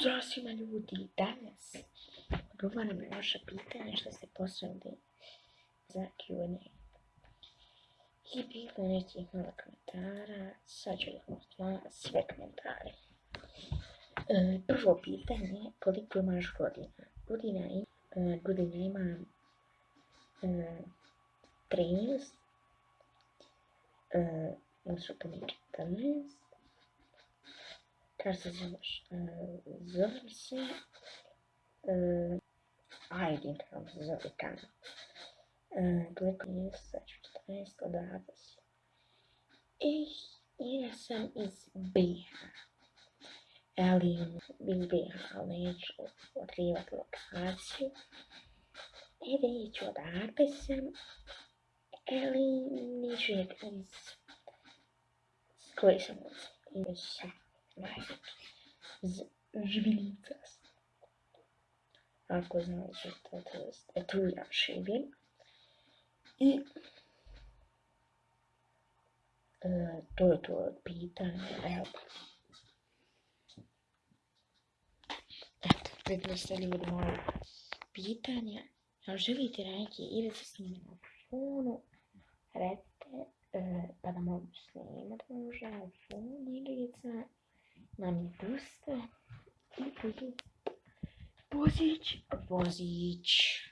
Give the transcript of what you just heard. Pozdrav svima ljudi, danas odgovaram na vaše pitanje što ste poslali za Q&A. I bilo neće nekih malo komentara, sad ću vam na sve komentare. E, prvo pitanje, koliko imaš godina? Godina, e, e, imam 13, odnosno to mi 14, parçacılar zırhlısı aydın zırhlıkan Glücklich such dress oder others. e essa is BH. Alien BBH alente o trio atlocácio. Erente o da APSM. É Alien Niger is Grayson is Shack. Жвелицас. Август знал, что это, это меня Шевель. И э, то это питание Элба. предоставляли питание, живите раки или с ними на фону, рете, потому что с уже фон или na mě puste. Upudu. Vozič,